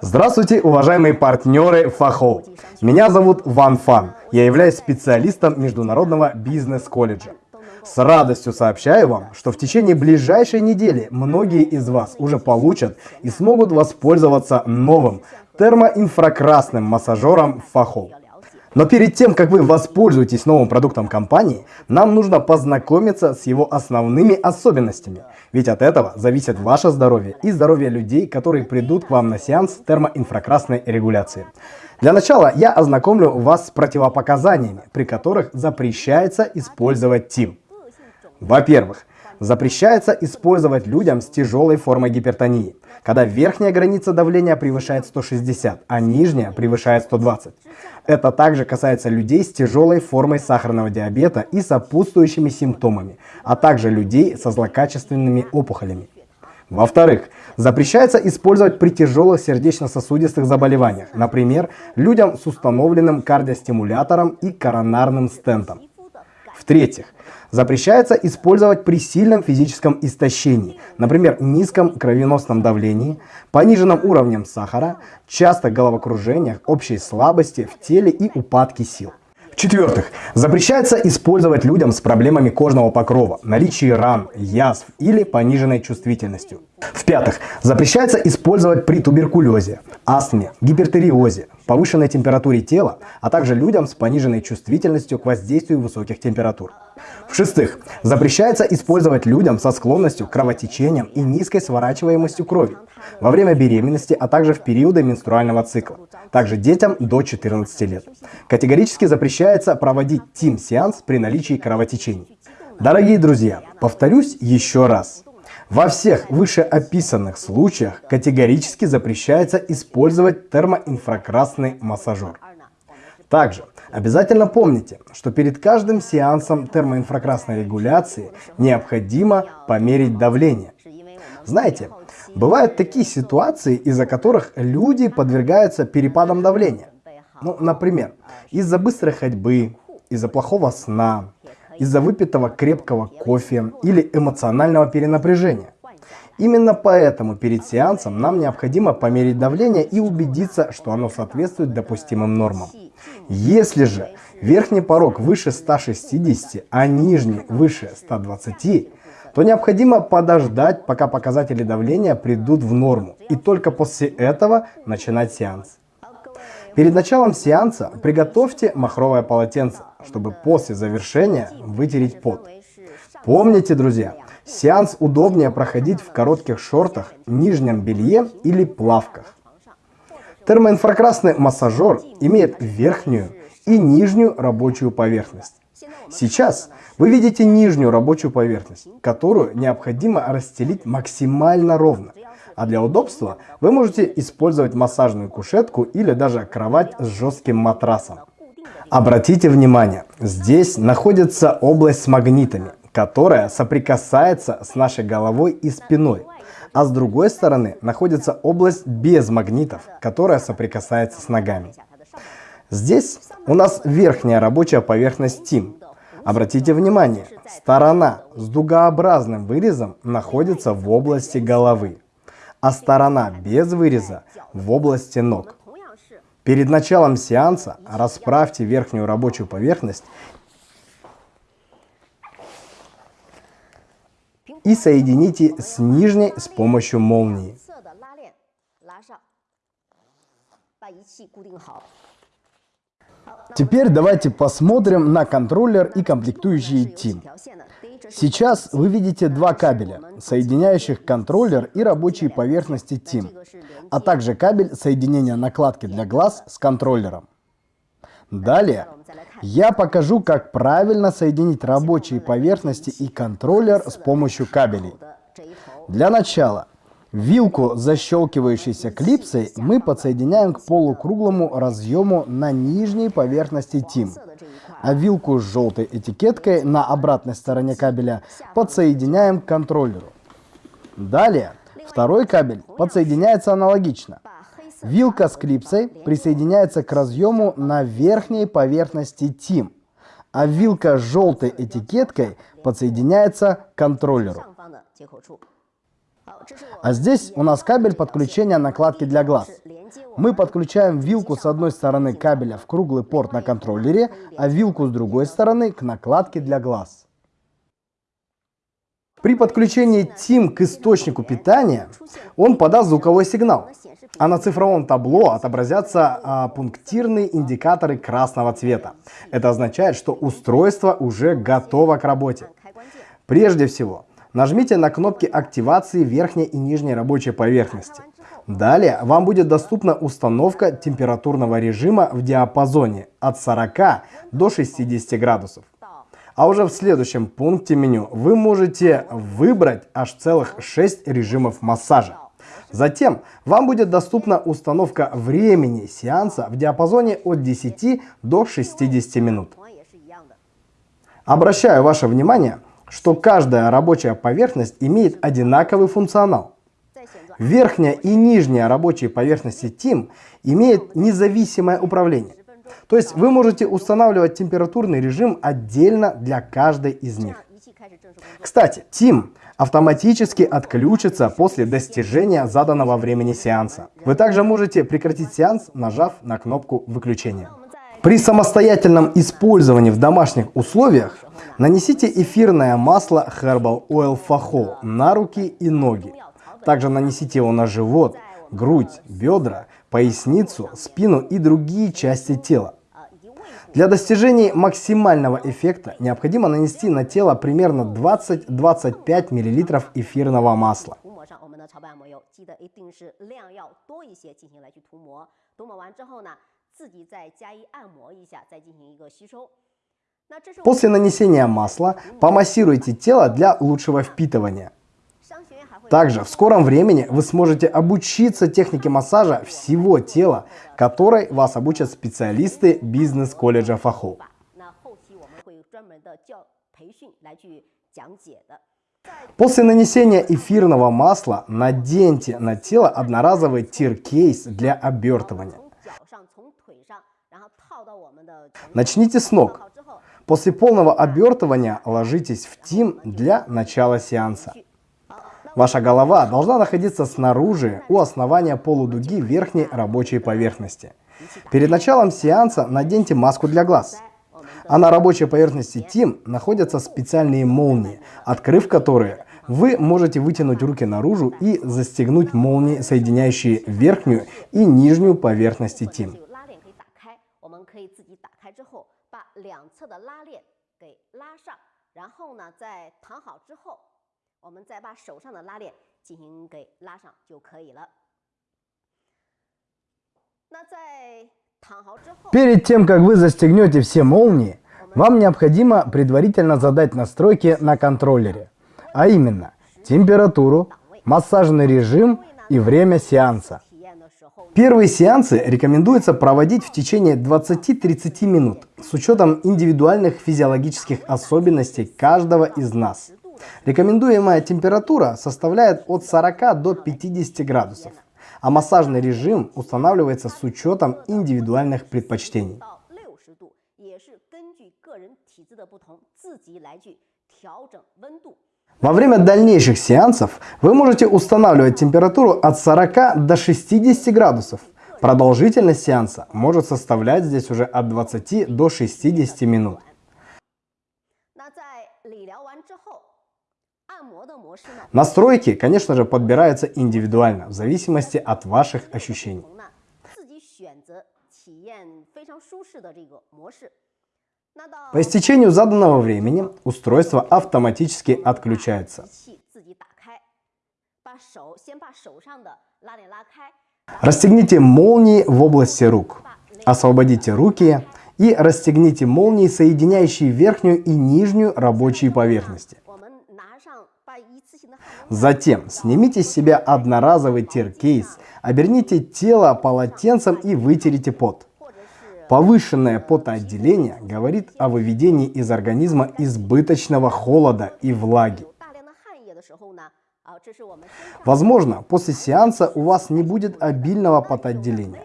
Здравствуйте, уважаемые партнеры Фахоу. Меня зовут Ван Фан. Я являюсь специалистом Международного бизнес-колледжа. С радостью сообщаю вам, что в течение ближайшей недели многие из вас уже получат и смогут воспользоваться новым термоинфракрасным массажером Фахоу. Но перед тем, как вы воспользуетесь новым продуктом компании, нам нужно познакомиться с его основными особенностями. Ведь от этого зависит ваше здоровье и здоровье людей, которые придут к вам на сеанс термоинфракрасной регуляции. Для начала я ознакомлю вас с противопоказаниями, при которых запрещается использовать ТИМ. Во-первых, запрещается использовать людям с тяжелой формой гипертонии, когда верхняя граница давления превышает 160, а нижняя превышает 120. Это также касается людей с тяжелой формой сахарного диабета и сопутствующими симптомами, а также людей со злокачественными опухолями. Во-вторых, запрещается использовать при тяжелых сердечно-сосудистых заболеваниях, например, людям с установленным кардиостимулятором и коронарным стентом. В-третьих, запрещается использовать при сильном физическом истощении, например, низком кровеносном давлении, пониженном уровнем сахара, часто головокружениях, общей слабости в теле и упадке сил. В-четвертых, запрещается использовать людям с проблемами кожного покрова, наличие ран, язв или пониженной чувствительностью. В-пятых, запрещается использовать при туберкулезе, астме, гипертиреозе, повышенной температуре тела, а также людям с пониженной чувствительностью к воздействию высоких температур. В-шестых, запрещается использовать людям со склонностью к кровотечениям и низкой сворачиваемостью крови во время беременности, а также в периоды менструального цикла. Также детям до 14 лет. Категорически запрещается проводить тим-сеанс при наличии кровотечений. Дорогие друзья, повторюсь еще раз. Во всех вышеописанных случаях категорически запрещается использовать термоинфракрасный массажер. Также обязательно помните, что перед каждым сеансом термоинфракрасной регуляции необходимо померить давление. Знаете, бывают такие ситуации, из-за которых люди подвергаются перепадам давления. Ну, например, из-за быстрой ходьбы, из-за плохого сна, из-за выпитого крепкого кофе или эмоционального перенапряжения. Именно поэтому перед сеансом нам необходимо померить давление и убедиться, что оно соответствует допустимым нормам. Если же верхний порог выше 160, а нижний выше 120, то необходимо подождать, пока показатели давления придут в норму, и только после этого начинать сеанс. Перед началом сеанса приготовьте махровое полотенце, чтобы после завершения вытереть пот. Помните, друзья, сеанс удобнее проходить в коротких шортах, нижнем белье или плавках. Термоинфракрасный массажер имеет верхнюю и нижнюю рабочую поверхность. Сейчас вы видите нижнюю рабочую поверхность, которую необходимо расстелить максимально ровно. А для удобства вы можете использовать массажную кушетку или даже кровать с жестким матрасом. Обратите внимание, здесь находится область с магнитами, которая соприкасается с нашей головой и спиной. А с другой стороны находится область без магнитов, которая соприкасается с ногами. Здесь у нас верхняя рабочая поверхность ТИМ. Обратите внимание, сторона с дугообразным вырезом находится в области головы а сторона без выреза в области ног. Перед началом сеанса расправьте верхнюю рабочую поверхность и соедините с нижней с помощью молнии. Теперь давайте посмотрим на контроллер и комплектующие TIM. Сейчас вы видите два кабеля, соединяющих контроллер и рабочие поверхности TIM, а также кабель соединения накладки для глаз с контроллером. Далее я покажу, как правильно соединить рабочие поверхности и контроллер с помощью кабелей. Для начала вилку защелкивающейся клипсой мы подсоединяем к полукруглому разъему на нижней поверхности TIM а вилку с желтой этикеткой на обратной стороне кабеля подсоединяем к контроллеру. Далее второй кабель подсоединяется аналогично. Вилка с клипсой присоединяется к разъему на верхней поверхности TIM, а вилка с желтой этикеткой подсоединяется к контроллеру. А здесь у нас кабель подключения накладки для глаз. Мы подключаем вилку с одной стороны кабеля в круглый порт на контроллере, а вилку с другой стороны к накладке для глаз. При подключении TIM к источнику питания он подаст звуковой сигнал, а на цифровом табло отобразятся а, пунктирные индикаторы красного цвета. Это означает, что устройство уже готово к работе. Прежде всего, нажмите на кнопки активации верхней и нижней рабочей поверхности. Далее вам будет доступна установка температурного режима в диапазоне от 40 до 60 градусов. А уже в следующем пункте меню вы можете выбрать аж целых 6 режимов массажа. Затем вам будет доступна установка времени сеанса в диапазоне от 10 до 60 минут. Обращаю ваше внимание, что каждая рабочая поверхность имеет одинаковый функционал. Верхняя и нижняя рабочие поверхности TIM имеют независимое управление. То есть вы можете устанавливать температурный режим отдельно для каждой из них. Кстати, TIM автоматически отключится после достижения заданного времени сеанса. Вы также можете прекратить сеанс, нажав на кнопку выключения. При самостоятельном использовании в домашних условиях нанесите эфирное масло Herbal Oil Faho на руки и ноги. Также нанесите его на живот, грудь, бедра, поясницу, спину и другие части тела. Для достижения максимального эффекта необходимо нанести на тело примерно 20-25 мл эфирного масла. После нанесения масла помассируйте тело для лучшего впитывания. Также в скором времени вы сможете обучиться технике массажа всего тела, которой вас обучат специалисты бизнес-колледжа Фахо. После нанесения эфирного масла наденьте на тело одноразовый тир-кейс для обертывания. Начните с ног. После полного обертывания ложитесь в тим для начала сеанса. Ваша голова должна находиться снаружи у основания полудуги верхней рабочей поверхности. Перед началом сеанса наденьте маску для глаз. А на рабочей поверхности ТИМ находятся специальные молнии, открыв которые вы можете вытянуть руки наружу и застегнуть молнии, соединяющие верхнюю и нижнюю поверхности ТИМ. ТИМ. 我们再把手上的拉链进行给拉上就可以了。那在躺好之后，Перед тем, как вы застегнете все молнии, вам необходимо предварительно задать настройки на контроллере, а именно температуру, массажный режим и время сеанса. Первые сеансы рекомендуется проводить в течение 20-30 минут с учетом индивидуальных физиологических особенностей каждого из нас. Рекомендуемая температура составляет от 40 до 50 градусов, а массажный режим устанавливается с учетом индивидуальных предпочтений. Во время дальнейших сеансов вы можете устанавливать температуру от 40 до 60 градусов. Продолжительность сеанса может составлять здесь уже от 20 до 60 минут. Настройки, конечно же, подбираются индивидуально, в зависимости от ваших ощущений. По истечению заданного времени устройство автоматически отключается. Расстегните молнии в области рук. Освободите руки и расстегните молнии, соединяющие верхнюю и нижнюю рабочие поверхности. Затем снимите с себя одноразовый тир-кейс, оберните тело полотенцем и вытерите пот. Повышенное потоотделение говорит о выведении из организма избыточного холода и влаги. Возможно, после сеанса у вас не будет обильного потоотделения.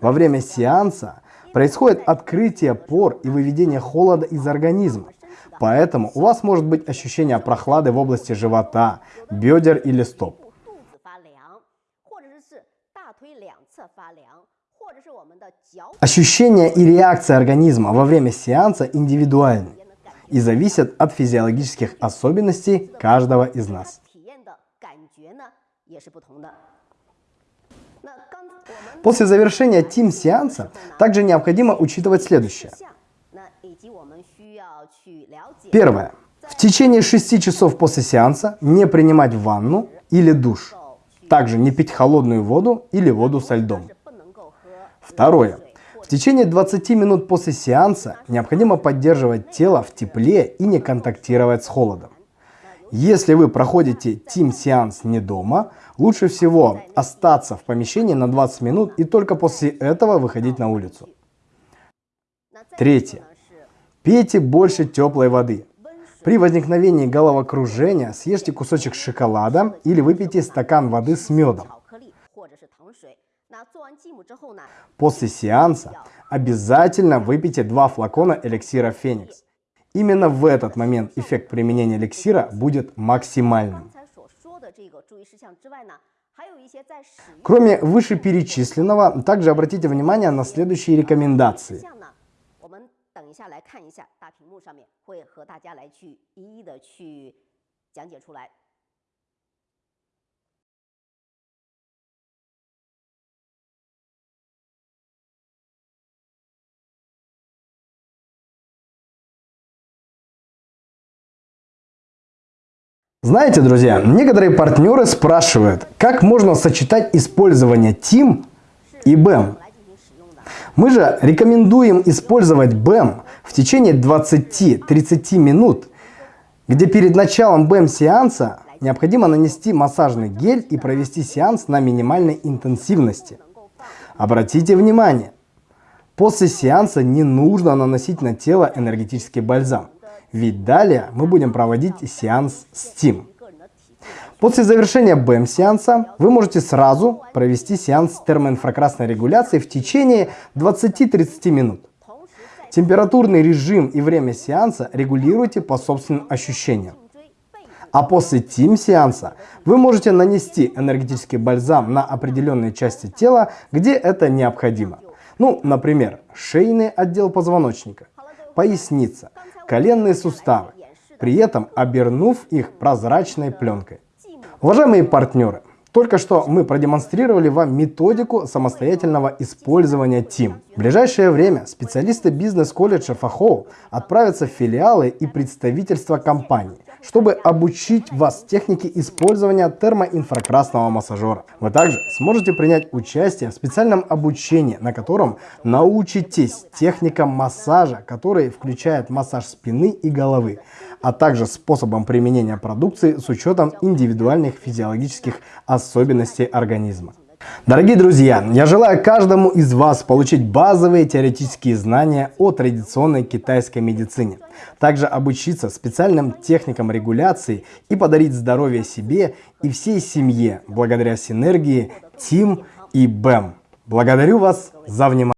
Во время сеанса происходит открытие пор и выведение холода из организма. Поэтому у вас может быть ощущение прохлады в области живота, бедер или стоп. Ощущения и реакция организма во время сеанса индивидуальны и зависят от физиологических особенностей каждого из нас. После завершения тим-сеанса также необходимо учитывать следующее – Первое. В течение 6 часов после сеанса не принимать ванну или душ. Также не пить холодную воду или воду со льдом. Второе. В течение 20 минут после сеанса необходимо поддерживать тело в тепле и не контактировать с холодом. Если вы проходите тим-сеанс не дома, лучше всего остаться в помещении на 20 минут и только после этого выходить на улицу. Третье. Пейте больше теплой воды. При возникновении головокружения съешьте кусочек шоколада или выпейте стакан воды с медом. После сеанса обязательно выпейте два флакона эликсира Феникс. Именно в этот момент эффект применения эликсира будет максимальным. Кроме вышеперечисленного, также обратите внимание на следующие рекомендации. 等一下来看一下，大屏幕上面会和大家来去一一的去讲解出来。Знаете, друзья, некоторые партнеры спрашивают, как можно сочетать использование TIM и BEM. Мы же рекомендуем использовать BEM в течение 20-30 минут, где перед началом BEM-сеанса необходимо нанести массажный гель и провести сеанс на минимальной интенсивности. Обратите внимание, после сеанса не нужно наносить на тело энергетический бальзам. Ведь далее мы будем проводить сеанс Steam. После завершения БМ-сеанса вы можете сразу провести сеанс термоинфракрасной регуляции в течение 20-30 минут. Температурный режим и время сеанса регулируйте по собственным ощущениям. А после тим-сеанса вы можете нанести энергетический бальзам на определенные части тела, где это необходимо. Ну, например, шейный отдел позвоночника, поясница, коленные суставы, при этом обернув их прозрачной пленкой. Уважаемые партнеры, только что мы продемонстрировали вам методику самостоятельного использования TIM. В ближайшее время специалисты бизнес-колледжа Фахоу отправятся в филиалы и представительства компании чтобы обучить вас технике использования термоинфракрасного массажера. Вы также сможете принять участие в специальном обучении, на котором научитесь техникам массажа, который включает массаж спины и головы, а также способом применения продукции с учетом индивидуальных физиологических особенностей организма. Дорогие друзья, я желаю каждому из вас получить базовые теоретические знания о традиционной китайской медицине, также обучиться специальным техникам регуляции и подарить здоровье себе и всей семье благодаря синергии ТИМ и БЭМ. Благодарю вас за внимание.